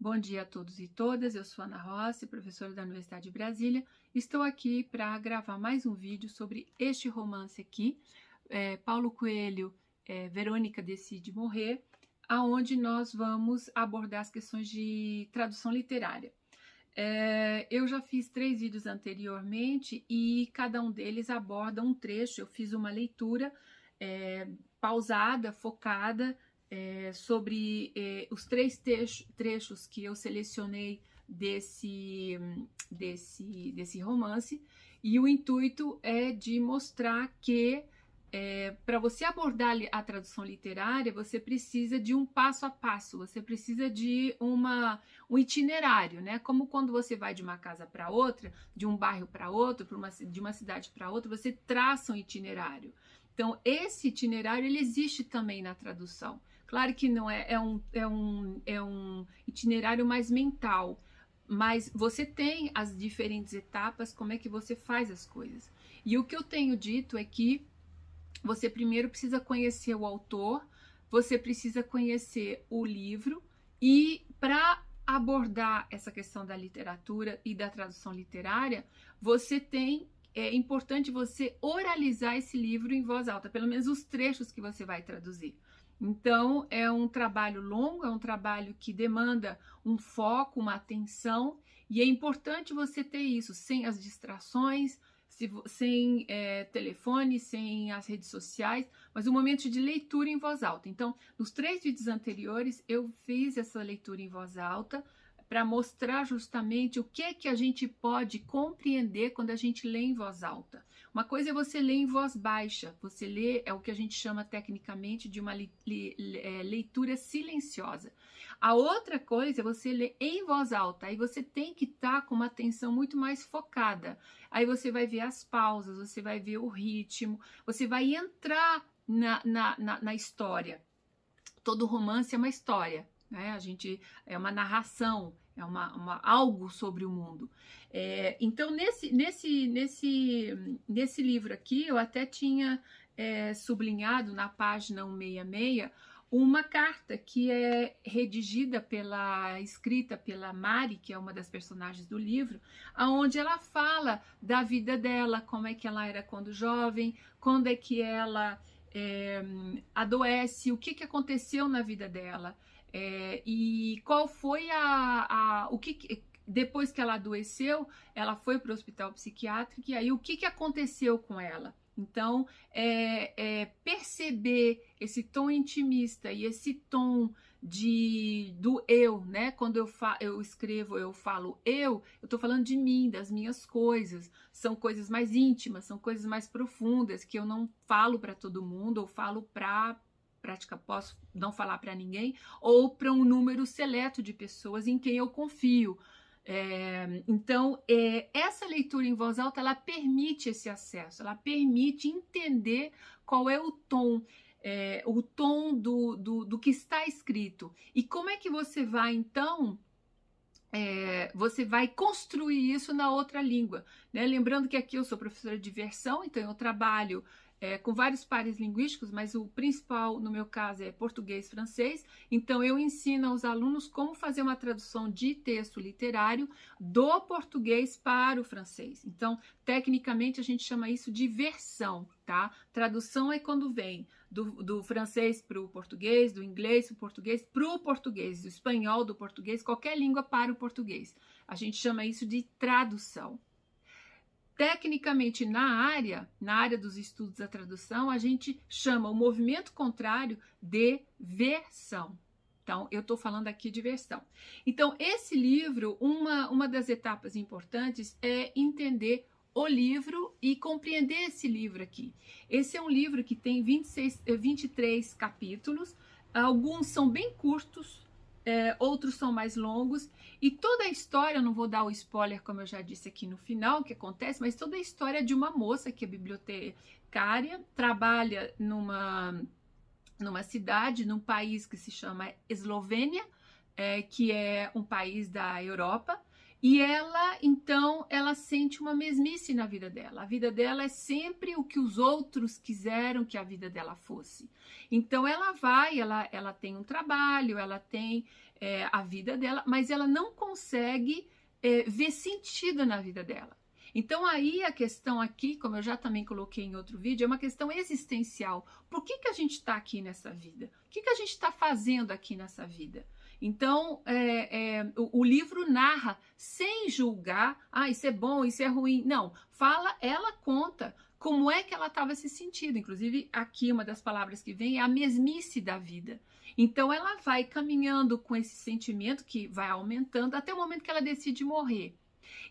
Bom dia a todos e todas, eu sou Ana Rossi, professora da Universidade de Brasília. Estou aqui para gravar mais um vídeo sobre este romance aqui, é, Paulo Coelho, é, Verônica Decide Morrer, aonde nós vamos abordar as questões de tradução literária. É, eu já fiz três vídeos anteriormente e cada um deles aborda um trecho, eu fiz uma leitura é, pausada, focada, é, sobre é, os três trechos que eu selecionei desse, desse, desse romance, e o intuito é de mostrar que é, para você abordar a tradução literária, você precisa de um passo a passo, você precisa de uma, um itinerário, né? Como quando você vai de uma casa para outra, de um bairro para outro, uma, de uma cidade para outra, você traça um itinerário. Então, esse itinerário ele existe também na tradução. Claro que não é, é, um, é, um, é um itinerário mais mental, mas você tem as diferentes etapas, como é que você faz as coisas. E o que eu tenho dito é que você primeiro precisa conhecer o autor, você precisa conhecer o livro e para abordar essa questão da literatura e da tradução literária, você tem é importante você oralizar esse livro em voz alta, pelo menos os trechos que você vai traduzir. Então, é um trabalho longo, é um trabalho que demanda um foco, uma atenção, e é importante você ter isso, sem as distrações, sem é, telefone, sem as redes sociais, mas um momento de leitura em voz alta. Então, nos três vídeos anteriores, eu fiz essa leitura em voz alta, para mostrar justamente o que é que a gente pode compreender quando a gente lê em voz alta. Uma coisa é você ler em voz baixa, você lê, é o que a gente chama tecnicamente de uma é, leitura silenciosa. A outra coisa é você ler em voz alta, aí você tem que estar tá com uma atenção muito mais focada. Aí você vai ver as pausas, você vai ver o ritmo, você vai entrar na, na, na, na história. Todo romance é uma história, né? A gente é uma narração, é uma, uma algo sobre o mundo. É, então nesse nesse nesse nesse livro aqui eu até tinha é, sublinhado na página 166 uma carta que é redigida pela escrita pela Mari, que é uma das personagens do livro, aonde ela fala da vida dela, como é que ela era quando jovem, quando é que ela é, adoece, o que, que aconteceu na vida dela. É, e qual foi a, a o que depois que ela adoeceu, ela foi para o hospital psiquiátrico e aí o que, que aconteceu com ela? Então, é, é, perceber esse tom intimista e esse tom de do eu, né? Quando eu, fa eu escrevo, eu falo eu, eu estou falando de mim, das minhas coisas. São coisas mais íntimas, são coisas mais profundas que eu não falo para todo mundo, ou falo para prática posso não falar para ninguém, ou para um número seleto de pessoas em quem eu confio. É, então, é, essa leitura em voz alta, ela permite esse acesso, ela permite entender qual é o tom, é, o tom do, do, do, que está escrito. E como é que você vai, então, é, você vai construir isso na outra língua. Né? Lembrando que aqui eu sou professora de versão, então eu trabalho é, com vários pares linguísticos, mas o principal, no meu caso, é português francês. Então, eu ensino aos alunos como fazer uma tradução de texto literário do português para o francês. Então, tecnicamente, a gente chama isso de versão, tá? Tradução é quando vem do, do francês para o português, do inglês para o português, para o português, do espanhol, do português, qualquer língua para o português. A gente chama isso de tradução. Tecnicamente, na área, na área dos estudos da tradução, a gente chama o movimento contrário de versão. Então, eu estou falando aqui de versão. Então, esse livro, uma, uma das etapas importantes é entender o livro e compreender esse livro aqui. Esse é um livro que tem 26, 23 eh, capítulos, alguns são bem curtos, é, outros são mais longos, e toda a história, não vou dar o spoiler, como eu já disse aqui no final, o que acontece, mas toda a história de uma moça que é bibliotecária, trabalha numa, numa cidade, num país que se chama Eslovênia, é, que é um país da Europa, e ela, então, ela sente uma mesmice na vida dela. A vida dela é sempre o que os outros quiseram que a vida dela fosse. Então, ela vai, ela, ela tem um trabalho, ela tem é, a vida dela, mas ela não consegue é, ver sentido na vida dela. Então, aí a questão aqui, como eu já também coloquei em outro vídeo, é uma questão existencial. Por que, que a gente está aqui nessa vida? O que, que a gente está fazendo aqui nessa vida? Então, é, é, o, o, livro narra sem julgar, ah, isso é bom, isso é ruim. Não, fala, ela conta como é que ela estava se sentindo. Inclusive, aqui uma das palavras que vem é a mesmice da vida. Então, ela vai caminhando com esse sentimento que vai aumentando até o momento que ela decide morrer.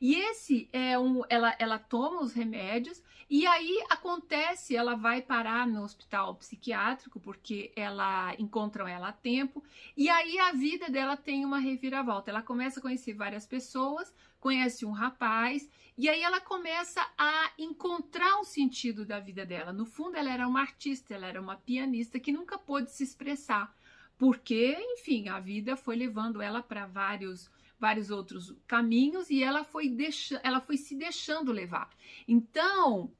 E esse é um, ela, ela toma os remédios e aí acontece, ela vai parar no hospital psiquiátrico porque ela encontram ela a tempo e aí a vida dela tem uma reviravolta. Ela começa a conhecer várias pessoas, conhece um rapaz e aí ela começa a encontrar um sentido da vida dela. No fundo, ela era uma artista, ela era uma pianista que nunca pôde se expressar porque, enfim, a vida foi levando ela para vários vários outros caminhos e ela foi, deixa, ela foi se deixando levar. Então,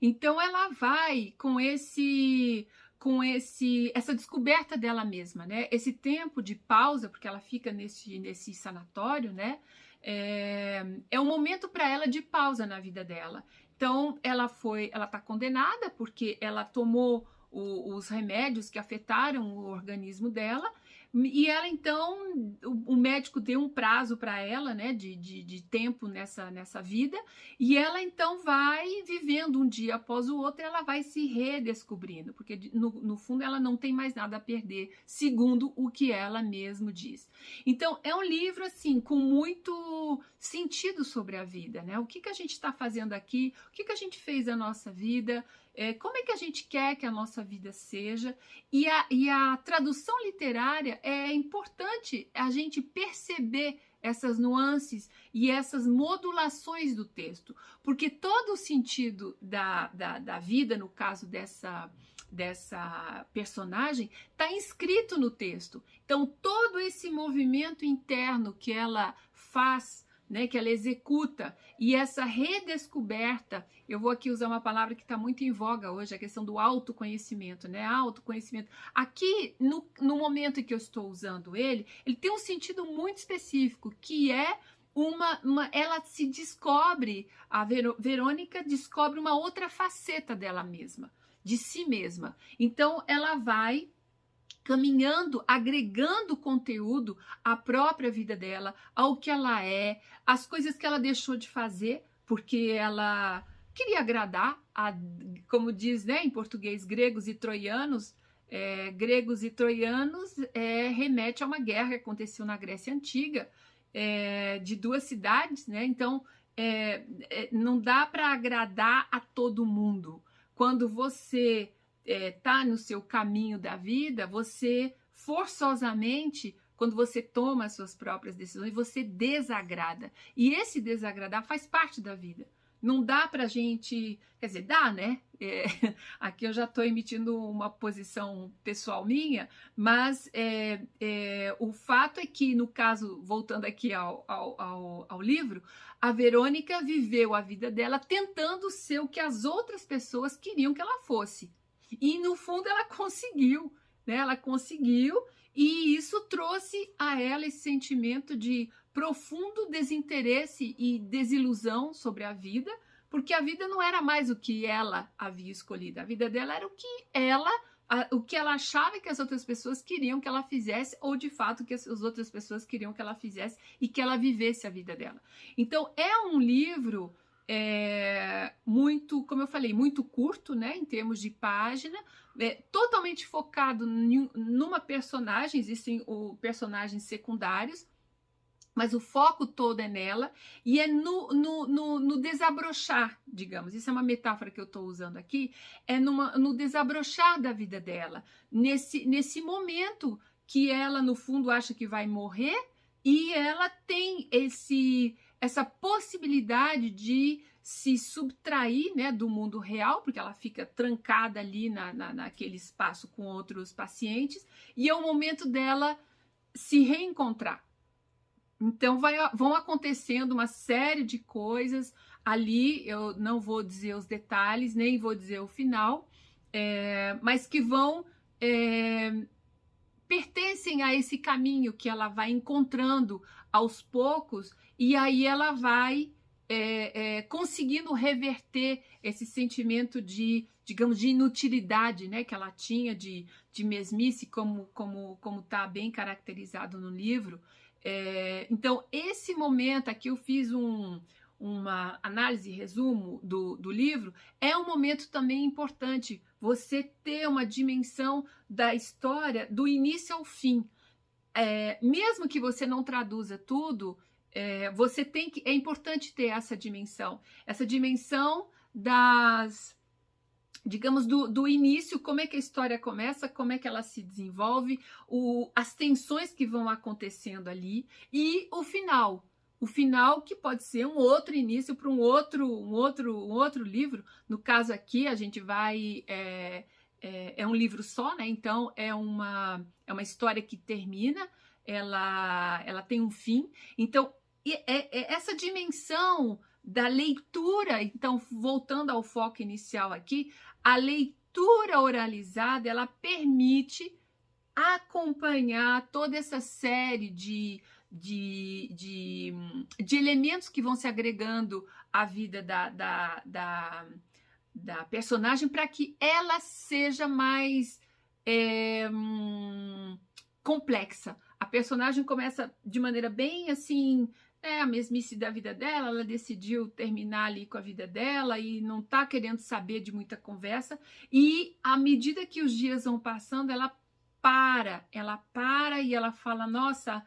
então ela vai com esse com esse essa descoberta dela mesma, né? Esse tempo de pausa, porque ela fica nesse nesse sanatório, né? É, é um momento para ela de pausa na vida dela. Então ela foi, ela está condenada porque ela tomou o, os remédios que afetaram o organismo dela e ela então, o, o médico deu um prazo para ela, né, de, de, de, tempo nessa, nessa vida, e ela então vai vivendo um dia após o outro, ela vai se redescobrindo, porque no, no fundo ela não tem mais nada a perder, segundo o que ela mesma diz. Então é um livro assim com muito sentido sobre a vida, né? O que, que a gente está fazendo aqui, o que, que a gente fez na nossa vida, é, como é que a gente quer que a nossa vida seja. E a, e a tradução literária é importante a gente perceber essas nuances e essas modulações do texto, porque todo o sentido da, da, da vida, no caso dessa, dessa personagem, está inscrito no texto. Então, todo esse movimento interno que ela faz né, que ela executa. E essa redescoberta, eu vou aqui usar uma palavra que está muito em voga hoje, a questão do autoconhecimento, né? Autoconhecimento. Aqui, no, no momento em que eu estou usando ele, ele tem um sentido muito específico, que é uma, uma, ela se descobre, a Verônica descobre uma outra faceta dela mesma, de si mesma. Então ela vai caminhando, agregando conteúdo à própria vida dela, ao que ela é, às coisas que ela deixou de fazer, porque ela queria agradar, a, como diz né, em português, gregos e troianos. É, gregos e troianos é, remete a uma guerra que aconteceu na Grécia Antiga, é, de duas cidades, né? Então, é, é, não dá para agradar a todo mundo. Quando você está é, tá no seu caminho da vida, você forçosamente, quando você toma as suas próprias decisões, você desagrada. E esse desagradar faz parte da vida. Não dá para gente, quer dizer, dá, né? É, aqui eu já estou emitindo uma posição pessoal minha, mas é, é, o fato é que, no caso, voltando aqui ao, ao, ao, ao livro, a Verônica viveu a vida dela tentando ser o que as outras pessoas queriam que ela fosse. E no fundo ela conseguiu, né? Ela conseguiu e isso trouxe a ela esse sentimento de profundo desinteresse e desilusão sobre a vida, porque a vida não era mais o que ela havia escolhido, a vida dela era o que ela o que ela achava que as outras pessoas queriam que ela fizesse, ou de fato que as outras pessoas queriam que ela fizesse e que ela vivesse a vida dela. Então, é um livro é, muito, como eu falei, muito curto, né, em termos de página, é, totalmente focado numa personagem, existem o, personagens secundários, mas o foco todo é nela. E é no, no, no, no desabrochar, digamos. Isso é uma metáfora que eu estou usando aqui, é numa, no desabrochar da vida dela, nesse, nesse momento que ela, no fundo, acha que vai morrer e ela tem esse essa possibilidade de se subtrair né, do mundo real, porque ela fica trancada ali na, na, naquele espaço com outros pacientes, e é o momento dela se reencontrar. então vai, vão acontecendo uma série de coisas ali, eu não vou dizer os detalhes, nem vou dizer o final, é, mas que vão é, pertencem a esse caminho que ela vai encontrando aos poucos e aí ela vai é, é, conseguindo reverter esse sentimento de, digamos, de inutilidade, né, que ela tinha de, de mesmice, como como como está bem caracterizado no livro. É, então esse momento aqui eu fiz um uma análise, resumo do, do livro, é um momento também importante você ter uma dimensão da história do início ao fim. É, mesmo que você não traduza tudo, é, você tem que. É importante ter essa dimensão, essa dimensão das digamos, do, do, início, como é que a história começa, como é que ela se desenvolve, o, as tensões que vão acontecendo ali e o final, o final que pode ser um outro início para um outro, um outro, um outro livro. No caso aqui, a gente vai é, é, é, um livro só, né? Então é uma é uma história que termina, ela ela tem um fim. Então é, é essa dimensão da leitura. Então voltando ao foco inicial aqui, a leitura oralizada ela permite acompanhar toda essa série de de, de, de elementos que vão se agregando à vida da, da, da, da personagem para que ela seja mais é, complexa. A personagem começa de maneira bem assim, é a mesmice da vida dela, ela decidiu terminar ali com a vida dela e não tá querendo saber de muita conversa. E à medida que os dias vão passando, ela para, ela para e ela fala: Nossa,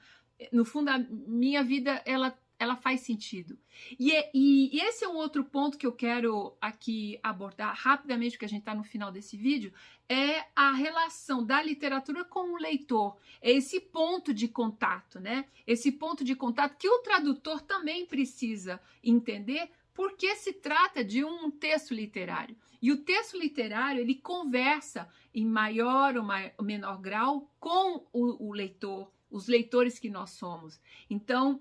no fundo, a minha vida, ela, ela faz sentido. E, é, e, e esse é um outro ponto que eu quero aqui abordar rapidamente, porque a gente está no final desse vídeo, é a relação da literatura com o leitor. É esse ponto de contato, né? Esse ponto de contato que o tradutor também precisa entender, porque se trata de um texto literário. E o texto literário, ele conversa em maior ou menor grau com o, o leitor, os leitores que nós somos. Então,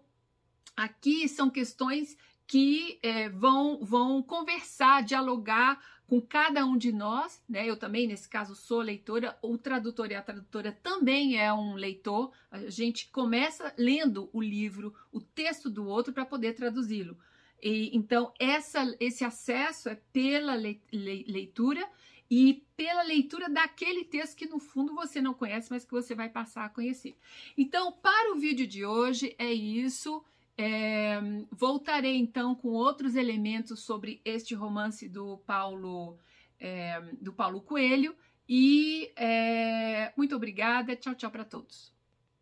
aqui são questões que é, vão, vão conversar, dialogar com cada um de nós, né? Eu também, nesse caso, sou leitora, o tradutor e a tradutora também é um leitor. A gente começa lendo o livro, o texto do outro, para poder traduzi-lo. E, então, essa, esse acesso é pela leitura e pela leitura daquele texto que no fundo você não conhece, mas que você vai passar a conhecer. Então, para o vídeo de hoje é isso. É, voltarei então com outros elementos sobre este romance do Paulo, é, do Paulo Coelho. E é, muito obrigada. Tchau, tchau para todos.